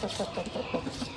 とっとっと。